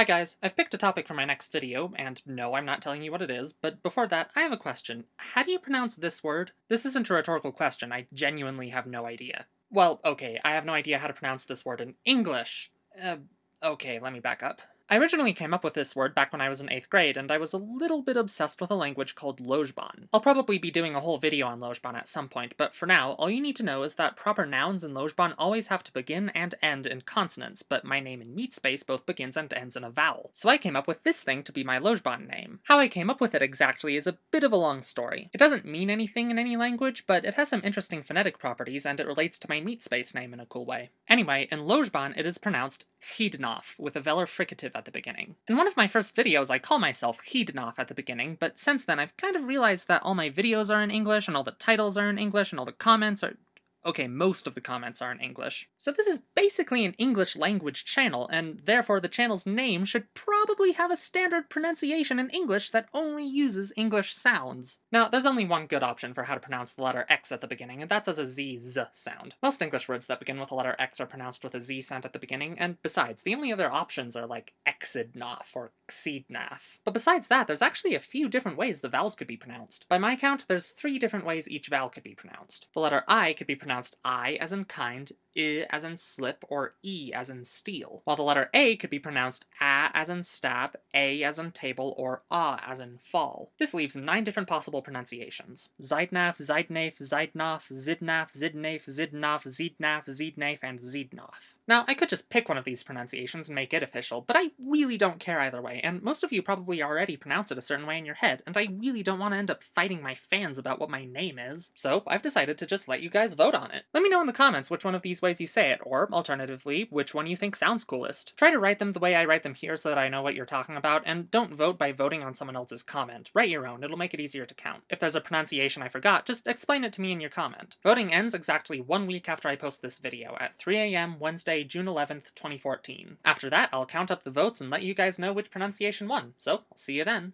Hi guys, I've picked a topic for my next video, and no, I'm not telling you what it is, but before that, I have a question. How do you pronounce this word? This isn't a rhetorical question, I genuinely have no idea. Well, okay, I have no idea how to pronounce this word in English. Uh, okay, let me back up. I originally came up with this word back when I was in 8th grade, and I was a little bit obsessed with a language called Lojban. I'll probably be doing a whole video on Lojban at some point, but for now, all you need to know is that proper nouns in Lojban always have to begin and end in consonants, but my name in Meatspace both begins and ends in a vowel. So I came up with this thing to be my Lojban name. How I came up with it exactly is a bit of a long story. It doesn't mean anything in any language, but it has some interesting phonetic properties, and it relates to my Meatspace name in a cool way. Anyway, in Lojban it is pronounced Hidnoff, with a velar fricative at the beginning. In one of my first videos I call myself Hidnoff at the beginning, but since then I've kind of realized that all my videos are in English, and all the titles are in English, and all the comments are Okay, most of the comments are in English. So this is basically an English language channel, and therefore the channel's name should probably have a standard pronunciation in English that only uses English sounds. Now, there's only one good option for how to pronounce the letter X at the beginning, and that's as a Z-Z sound. Most English words that begin with the letter X are pronounced with a Z sound at the beginning, and besides, the only other options are like Exidnoff or Xidnaff. But besides that, there's actually a few different ways the vowels could be pronounced. By my count, there's three different ways each vowel could be pronounced. The letter I could be pronounced I as in kind, I as in slip, or E as in steal, while the letter A could be pronounced A as in stab, A as in table, or A as in fall. This leaves nine different possible pronunciations. Zeidnaf, Zeidnaf, Zeidnoff, Zidnaf, Zidnaf, Zidnoff, Zidnaf, Zidnaf, and Zidnoff. Now, I could just pick one of these pronunciations and make it official, but I really don't care either way, and most of you probably already pronounce it a certain way in your head, and I really don't want to end up fighting my fans about what my name is. So, I've decided to just let you guys vote on it. Let me know in the comments which one of these ways you say it, or, alternatively, which one you think sounds coolest. Try to write them the way I write them here so that I know what you're talking about, and don't vote by voting on someone else's comment. Write your own, it'll make it easier to count. If there's a pronunciation I forgot, just explain it to me in your comment. Voting ends exactly one week after I post this video, at 3 a.m. Wednesday, June 11th, 2014. After that, I'll count up the votes and let you guys know which pronunciation won, so I'll see you then.